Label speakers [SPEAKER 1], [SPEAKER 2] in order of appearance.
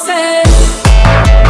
[SPEAKER 1] promises.